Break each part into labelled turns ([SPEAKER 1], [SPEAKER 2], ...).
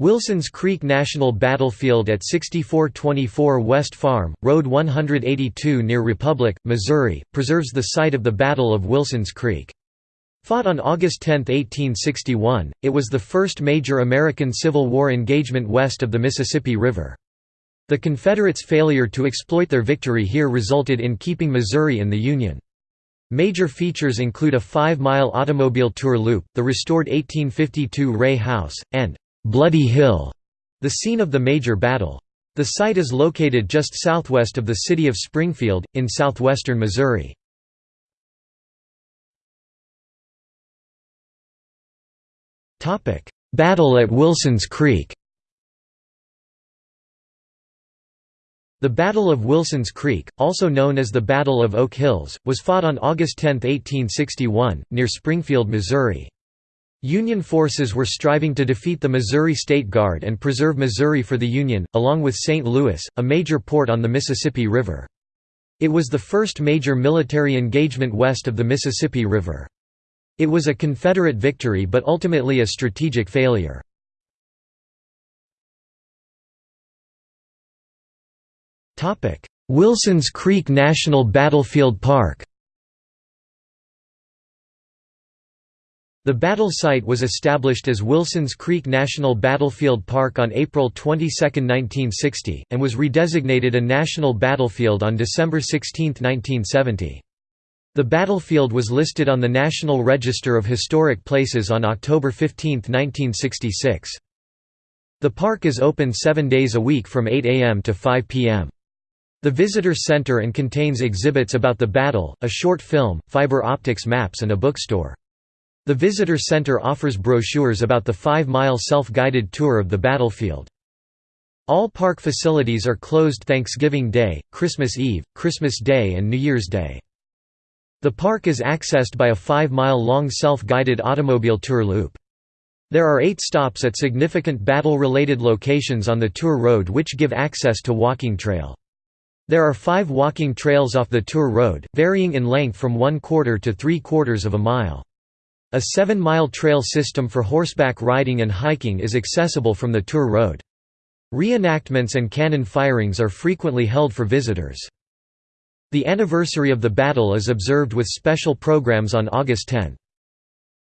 [SPEAKER 1] Wilson's Creek National Battlefield at 6424 West Farm, Road 182 near Republic, Missouri, preserves the site of the Battle of Wilson's Creek. Fought on August 10, 1861, it was the first major American Civil War engagement west of the Mississippi River. The Confederates' failure to exploit their victory here resulted in keeping Missouri in the Union. Major features include a five-mile automobile tour loop, the restored 1852 Ray House, and Bloody Hill, the scene of the major battle. The site is located just southwest of the city of Springfield, in southwestern Missouri. Battle at Wilson's Creek The Battle of Wilson's Creek, also known as the Battle of Oak Hills, was fought on August 10, 1861, near Springfield, Missouri. Union forces were striving to defeat the Missouri State Guard and preserve Missouri for the Union, along with St. Louis, a major port on the Mississippi River. It was the first major military engagement west of the Mississippi River. It was a Confederate victory but ultimately a strategic failure. Wilson's Creek National Battlefield Park The battle site was established as Wilson's Creek National Battlefield Park on April 22, 1960, and was redesignated a national battlefield on December 16, 1970. The battlefield was listed on the National Register of Historic Places on October 15, 1966. The park is open seven days a week from 8 a.m. to 5 p.m. The visitor center and contains exhibits about the battle, a short film, fiber optics maps and a bookstore. The visitor center offers brochures about the five-mile self-guided tour of the battlefield. All park facilities are closed Thanksgiving Day, Christmas Eve, Christmas Day and New Year's Day. The park is accessed by a five-mile-long self-guided automobile tour loop. There are eight stops at significant battle-related locations on the tour road which give access to walking trail. There are five walking trails off the tour road, varying in length from one quarter to three quarters of a mile. A seven-mile trail system for horseback riding and hiking is accessible from the Tour Road. Reenactments and cannon firings are frequently held for visitors. The anniversary of the battle is observed with special programs on August 10.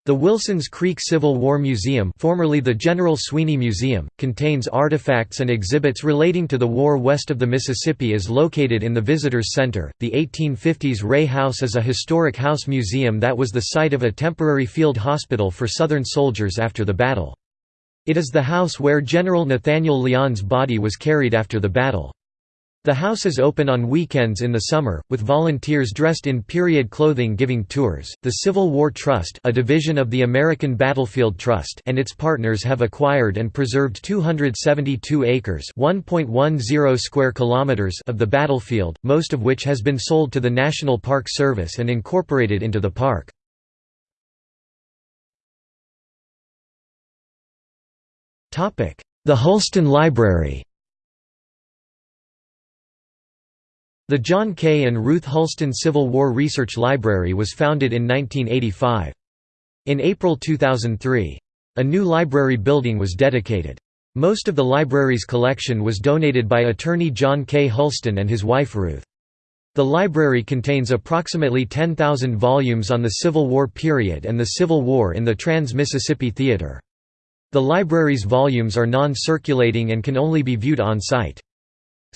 [SPEAKER 1] The Wilsons Creek Civil War Museum formerly the General Sweeny Museum, contains artifacts and exhibits relating to the war west of the Mississippi is located in the Visitors Center. The 1850s Ray House is a historic house museum that was the site of a temporary field hospital for Southern soldiers after the battle. It is the house where General Nathaniel Lyon's body was carried after the battle. The house is open on weekends in the summer, with volunteers dressed in period clothing giving tours. The Civil War Trust, a division of the American Battlefield Trust, and its partners have acquired and preserved 272 acres (1.10 square kilometers) of the battlefield, most of which has been sold to the National Park Service and incorporated into the park. Topic: The Hulston Library. The John K. and Ruth Hulston Civil War Research Library was founded in 1985. In April 2003, a new library building was dedicated. Most of the library's collection was donated by attorney John K. Hulston and his wife Ruth. The library contains approximately 10,000 volumes on the Civil War period and the Civil War in the Trans-Mississippi Theater. The library's volumes are non-circulating and can only be viewed on-site.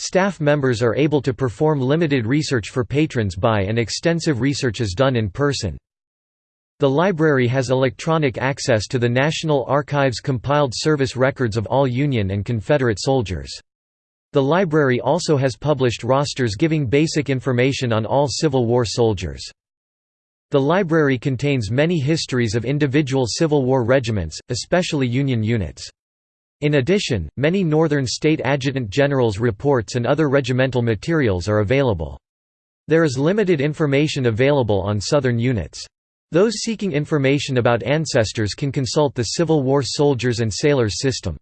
[SPEAKER 1] Staff members are able to perform limited research for patrons by and extensive research is done in person. The library has electronic access to the National Archives compiled service records of all Union and Confederate soldiers. The library also has published rosters giving basic information on all Civil War soldiers. The library contains many histories of individual Civil War regiments, especially Union units. In addition, many Northern State Adjutant Generals' reports and other regimental materials are available. There is limited information available on Southern units. Those seeking information about ancestors can consult the Civil War Soldiers and Sailors system.